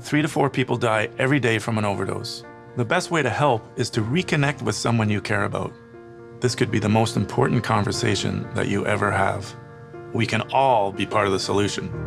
Three to four people die every day from an overdose. The best way to help is to reconnect with someone you care about. This could be the most important conversation that you ever have. We can all be part of the solution.